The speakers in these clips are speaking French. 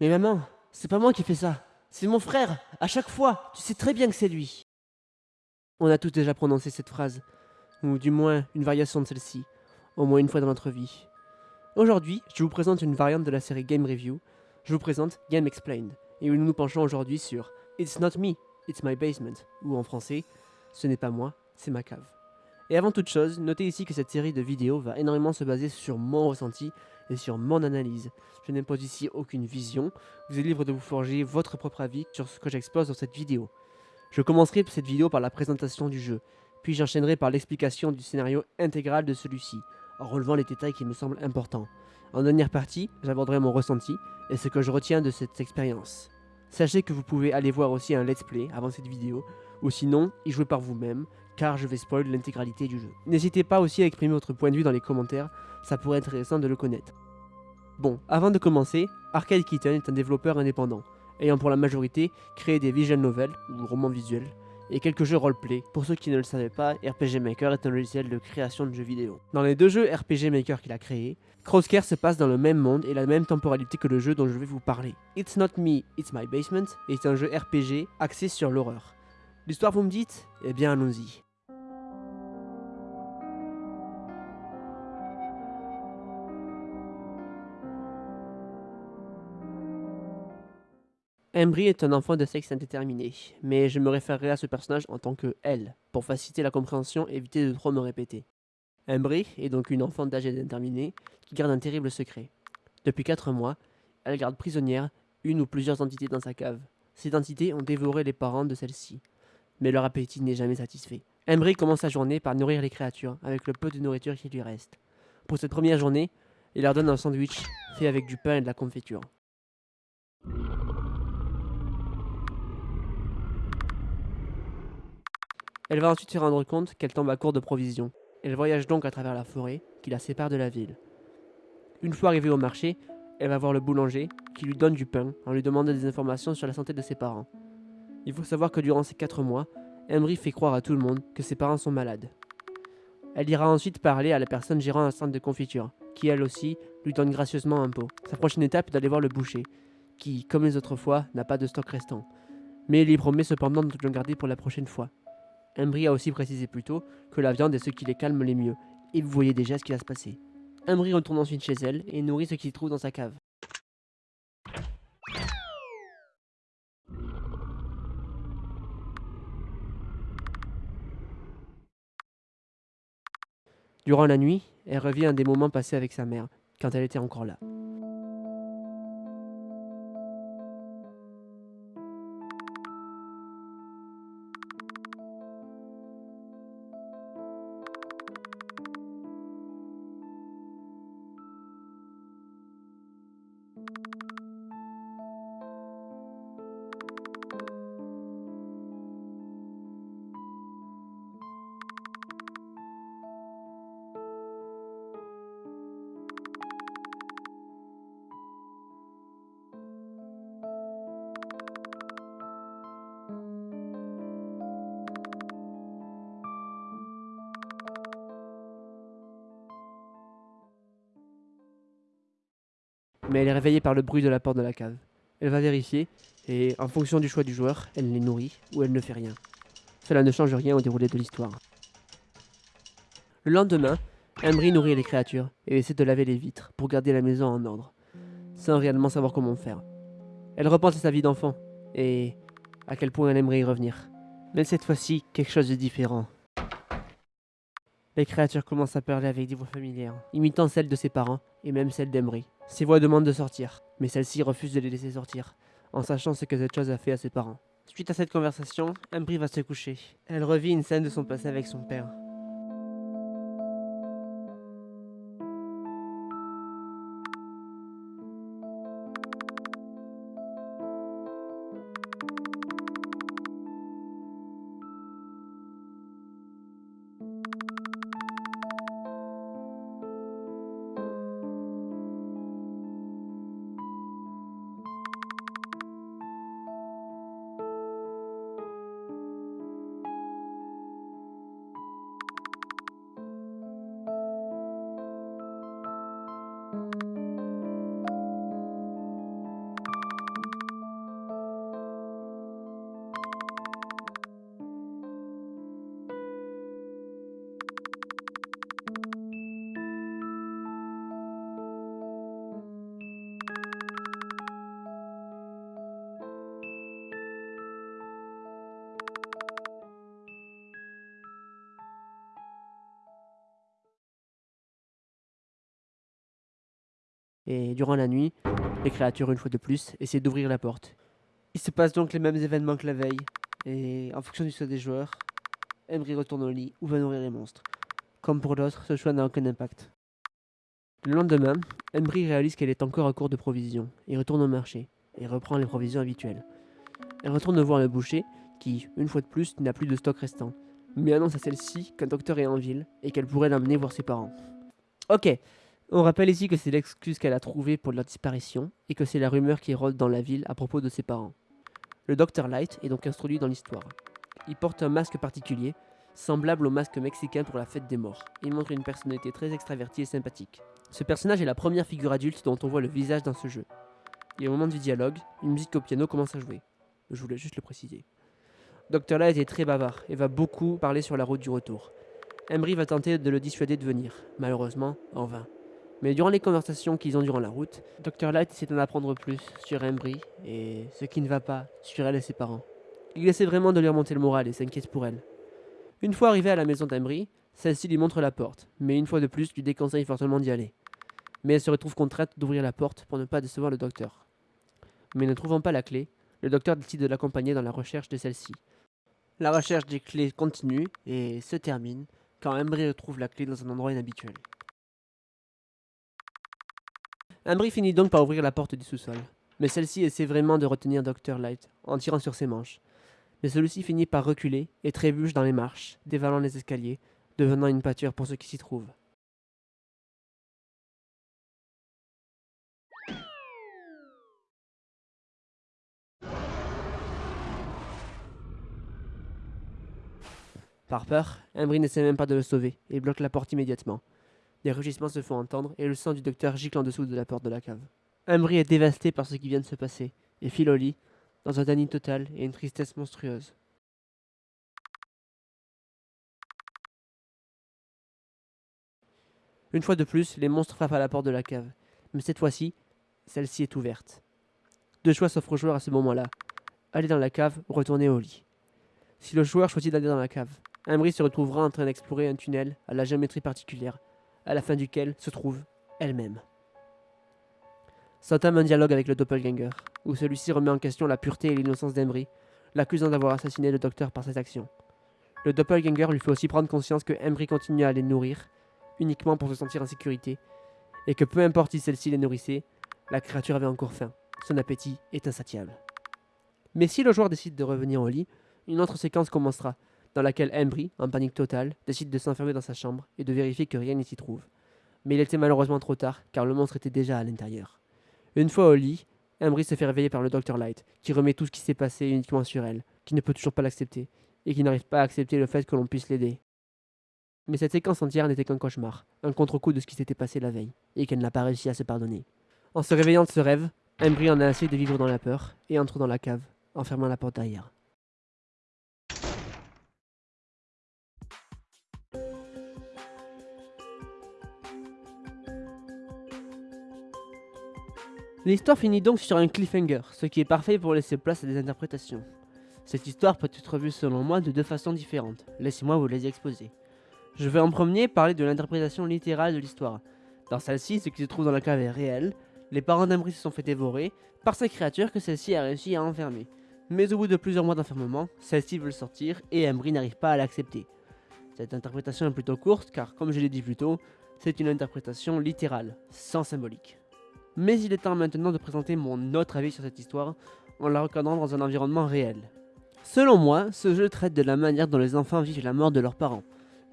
Mais maman, c'est pas moi qui fais ça. C'est mon frère. À chaque fois, tu sais très bien que c'est lui. On a tous déjà prononcé cette phrase, ou du moins une variation de celle-ci, au moins une fois dans notre vie. Aujourd'hui, je vous présente une variante de la série Game Review. Je vous présente Game Explained, et où nous nous penchons aujourd'hui sur It's not me, it's my basement, ou en français, ce n'est pas moi, c'est ma cave. Et avant toute chose, notez ici que cette série de vidéos va énormément se baser sur mon ressenti et sur mon analyse. Je n'impose ici aucune vision, vous êtes libre de vous forger votre propre avis sur ce que j'expose dans cette vidéo. Je commencerai cette vidéo par la présentation du jeu, puis j'enchaînerai par l'explication du scénario intégral de celui-ci, en relevant les détails qui me semblent importants. En dernière partie, j'aborderai mon ressenti et ce que je retiens de cette expérience. Sachez que vous pouvez aller voir aussi un let's play avant cette vidéo, ou sinon y jouer par vous-même, car je vais spoil l'intégralité du jeu. N'hésitez pas aussi à exprimer votre point de vue dans les commentaires, ça pourrait être intéressant de le connaître. Bon, avant de commencer, Arcade Kitten est un développeur indépendant, ayant pour la majorité créé des visual novels, ou romans visuels, et quelques jeux roleplay. Pour ceux qui ne le savaient pas, RPG Maker est un logiciel de création de jeux vidéo. Dans les deux jeux RPG Maker qu'il a créés, Crosscare se passe dans le même monde et la même temporalité que le jeu dont je vais vous parler. It's Not Me, It's My Basement est un jeu RPG axé sur l'horreur. L'histoire vous me dites? Eh bien allons-y. Embry est un enfant de sexe indéterminé, mais je me référerai à ce personnage en tant que elle, pour faciliter la compréhension et éviter de trop me répéter. Embry est donc une enfant d'âge indéterminé qui garde un terrible secret. Depuis 4 mois, elle garde prisonnière une ou plusieurs entités dans sa cave. Ces entités ont dévoré les parents de celle-ci, mais leur appétit n'est jamais satisfait. Embry commence sa journée par nourrir les créatures avec le peu de nourriture qui lui reste. Pour cette première journée, il leur donne un sandwich fait avec du pain et de la confiture. Elle va ensuite se rendre compte qu'elle tombe à court de provisions. Elle voyage donc à travers la forêt qui la sépare de la ville. Une fois arrivée au marché, elle va voir le boulanger qui lui donne du pain en lui demandant des informations sur la santé de ses parents. Il faut savoir que durant ces 4 mois, Emery fait croire à tout le monde que ses parents sont malades. Elle ira ensuite parler à la personne gérant un centre de confiture, qui elle aussi lui donne gracieusement un pot. Sa prochaine étape est d'aller voir le boucher, qui, comme les autres fois, n'a pas de stock restant. Mais il lui promet cependant de le garder pour la prochaine fois. Embry a aussi précisé plus tôt que la viande est ce qui les calme les mieux, et vous voyez déjà ce qui va se passer. Embry retourne ensuite chez elle et nourrit ce qu'il trouve dans sa cave. Durant la nuit, elle revient à des moments passés avec sa mère, quand elle était encore là. Mais elle est réveillée par le bruit de la porte de la cave. Elle va vérifier, et en fonction du choix du joueur, elle les nourrit ou elle ne fait rien. Cela ne change rien au déroulé de l'histoire. Le lendemain, Embry nourrit les créatures et essaie de laver les vitres pour garder la maison en ordre, sans réellement savoir comment faire. Elle repense à sa vie d'enfant et à quel point elle aimerait y revenir. Mais cette fois-ci, quelque chose de différent. Les créatures commencent à parler avec des voix familières, imitant celles de ses parents et même celles d'Emery. Ses voix demandent de sortir, mais celle-ci refuse de les laisser sortir, en sachant ce que cette chose a fait à ses parents. Suite à cette conversation, Embry va se coucher. Elle revit une scène de son passé avec son père. Et durant la nuit, les créatures, une fois de plus, essaient d'ouvrir la porte. Il se passe donc les mêmes événements que la veille, et en fonction du choix des joueurs, Embry retourne au lit ou va nourrir les monstres. Comme pour d'autres, ce choix n'a aucun impact. Le lendemain, Embry réalise qu'elle est encore à court de provisions, et retourne au marché, et reprend les provisions habituelles. Elle retourne voir le boucher, qui, une fois de plus, n'a plus de stock restant, mais annonce à celle-ci qu'un docteur est en ville et qu'elle pourrait l'amener voir ses parents. Ok, on rappelle ici que c'est l'excuse qu'elle a trouvée pour leur disparition et que c'est la rumeur qui rôde dans la ville à propos de ses parents. Le docteur Light est donc introduit dans l'histoire. Il porte un masque particulier, semblable au masque mexicain pour la fête des morts. Il montre une personnalité très extravertie et sympathique. Ce personnage est la première figure adulte dont on voit le visage dans ce jeu. Et au moment du dialogue, une musique au piano commence à jouer. Je voulais juste le préciser. Dr. Light est très bavard et va beaucoup parler sur la route du retour. Embry va tenter de le dissuader de venir, malheureusement en vain. Mais durant les conversations qu'ils ont durant la route, Dr. Light essaie d'en apprendre plus sur Embry et ce qui ne va pas sur elle et ses parents. Il essaie vraiment de lui remonter le moral et s'inquiète pour elle. Une fois arrivé à la maison d'Embry, celle-ci lui montre la porte, mais une fois de plus lui déconseille fortement d'y aller. Mais elle se retrouve contrainte d'ouvrir la porte pour ne pas décevoir le docteur. Mais ne trouvant pas la clé, le docteur décide de l'accompagner dans la recherche de celle-ci. La recherche des clés continue et se termine quand Embry retrouve la clé dans un endroit inhabituel. Embry finit donc par ouvrir la porte du sous-sol, mais celle-ci essaie vraiment de retenir Dr. Light en tirant sur ses manches. Mais celui-ci finit par reculer et trébuche dans les marches, dévalant les escaliers, devenant une pâture pour ceux qui s'y trouvent. Par peur, Embry n'essaie même pas de le sauver et bloque la porte immédiatement. Des rugissements se font entendre et le sang du docteur gicle en dessous de la porte de la cave. Embry est dévasté par ce qui vient de se passer et file au lit, dans un déni total et une tristesse monstrueuse. Une fois de plus, les monstres frappent à la porte de la cave, mais cette fois-ci, celle-ci est ouverte. Deux choix s'offrent au joueur à ce moment-là aller dans la cave ou retourner au lit. Si le joueur choisit d'aller dans la cave, Embry se retrouvera en train d'explorer un tunnel à la géométrie particulière, à la fin duquel se trouve elle-même. S'entame un dialogue avec le doppelganger, où celui-ci remet en question la pureté et l'innocence d'Embry, l'accusant d'avoir assassiné le docteur par cette action. Le doppelganger lui fait aussi prendre conscience que Embry continue à les nourrir, uniquement pour se sentir en sécurité, et que peu importe si celle-ci les nourrissait, la créature avait encore faim. Son appétit est insatiable. Mais si le joueur décide de revenir au lit, une autre séquence commencera, dans laquelle Embry, en panique totale, décide de s'enfermer dans sa chambre et de vérifier que rien n'y s'y trouve. Mais il était malheureusement trop tard, car le monstre était déjà à l'intérieur. Une fois au lit, Embry se fait réveiller par le Dr Light, qui remet tout ce qui s'est passé uniquement sur elle, qui ne peut toujours pas l'accepter, et qui n'arrive pas à accepter le fait que l'on puisse l'aider. Mais cette séquence entière n'était qu'un cauchemar, un contre-coup de ce qui s'était passé la veille, et qu'elle n'a pas réussi à se pardonner. En se réveillant de ce rêve, Embry en a assez de vivre dans la peur, et entre dans la cave, en fermant la porte derrière. L'histoire finit donc sur un cliffhanger, ce qui est parfait pour laisser place à des interprétations. Cette histoire peut être vue selon moi de deux façons différentes, laissez-moi vous les exposer. Je vais en premier parler de l'interprétation littérale de l'histoire. Dans celle-ci, ce qui se trouve dans la cave est réel, les parents d'Ambry se sont fait dévorer par ces créatures que celle-ci a réussi à enfermer. Mais au bout de plusieurs mois d'enfermement, celle-ci veut sortir et Embry n'arrive pas à l'accepter. Cette interprétation est plutôt courte car, comme je l'ai dit plus tôt, c'est une interprétation littérale, sans symbolique. Mais il est temps maintenant de présenter mon autre avis sur cette histoire en la recadrant dans un environnement réel. Selon moi, ce jeu traite de la manière dont les enfants vivent la mort de leurs parents.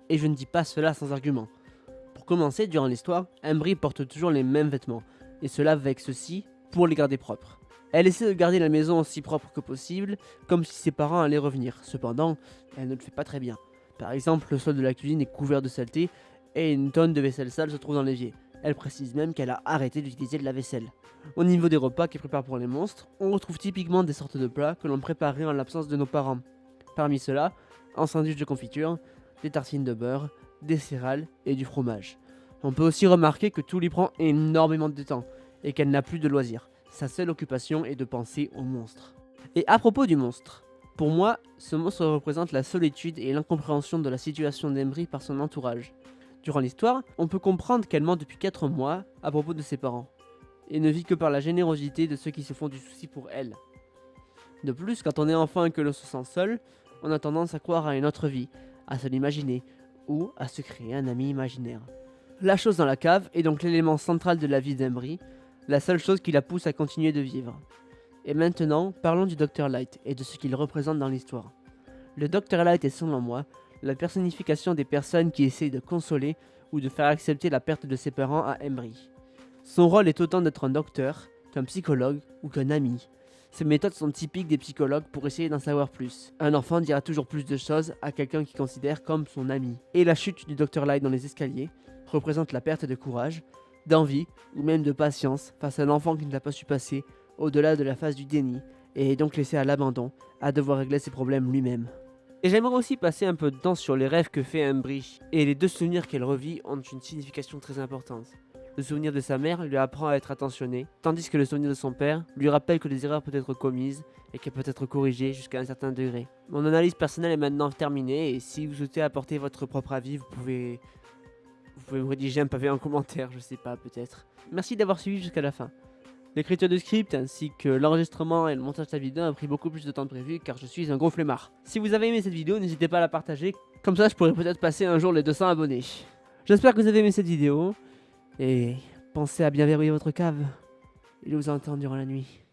Et je ne dis pas cela sans argument. Pour commencer, durant l'histoire, Embry porte toujours les mêmes vêtements, et se lave avec ceux-ci pour les garder propres. Elle essaie de garder la maison aussi propre que possible, comme si ses parents allaient revenir. Cependant, elle ne le fait pas très bien. Par exemple, le sol de la cuisine est couvert de saleté, et une tonne de vaisselle sale se trouve dans l'évier. Elle précise même qu'elle a arrêté d'utiliser de la vaisselle. Au niveau des repas qu'elle prépare pour les monstres, on retrouve typiquement des sortes de plats que l'on préparait en l'absence de nos parents. Parmi ceux-là, un sandwich de confiture, des tartines de beurre, des céréales et du fromage. On peut aussi remarquer que tout lui prend énormément de temps et qu'elle n'a plus de loisirs. Sa seule occupation est de penser au monstre. Et à propos du monstre, pour moi, ce monstre représente la solitude et l'incompréhension de la situation d'Embry par son entourage. Durant l'histoire, on peut comprendre qu'elle ment depuis 4 mois à propos de ses parents. et ne vit que par la générosité de ceux qui se font du souci pour elle. De plus, quand on est enfant et que l'on se sent seul, on a tendance à croire à une autre vie, à se l'imaginer, ou à se créer un ami imaginaire. La chose dans la cave est donc l'élément central de la vie d'Embry, la seule chose qui la pousse à continuer de vivre. Et maintenant, parlons du Dr Light et de ce qu'il représente dans l'histoire. Le Dr Light est selon moi la personnification des personnes qui essayent de consoler ou de faire accepter la perte de ses parents à Embry. Son rôle est autant d'être un docteur, qu'un psychologue ou qu'un ami. Ces méthodes sont typiques des psychologues pour essayer d'en savoir plus. Un enfant dira toujours plus de choses à quelqu'un qu'il considère comme son ami. Et la chute du Dr Light dans les escaliers représente la perte de courage, d'envie ou même de patience face à un enfant qui ne l'a pas su passer au-delà de la phase du déni et est donc laissé à l'abandon, à devoir régler ses problèmes lui-même. Et j'aimerais aussi passer un peu de temps sur les rêves que fait Embry, et les deux souvenirs qu'elle revit ont une signification très importante. Le souvenir de sa mère lui apprend à être attentionné, tandis que le souvenir de son père lui rappelle que les erreurs peuvent être commises et qu'elles peuvent être corrigées jusqu'à un certain degré. Mon analyse personnelle est maintenant terminée et si vous souhaitez apporter votre propre avis, vous pouvez, vous pouvez me rédiger un pavé en commentaire, je sais pas, peut-être. Merci d'avoir suivi jusqu'à la fin. L'écriture du script ainsi que l'enregistrement et le montage de la vidéo a pris beaucoup plus de temps que prévu car je suis un gros flemmard. Si vous avez aimé cette vidéo, n'hésitez pas à la partager, comme ça je pourrais peut-être passer un jour les 200 abonnés. J'espère que vous avez aimé cette vidéo, et pensez à bien verrouiller votre cave. Il vous entend durant la nuit.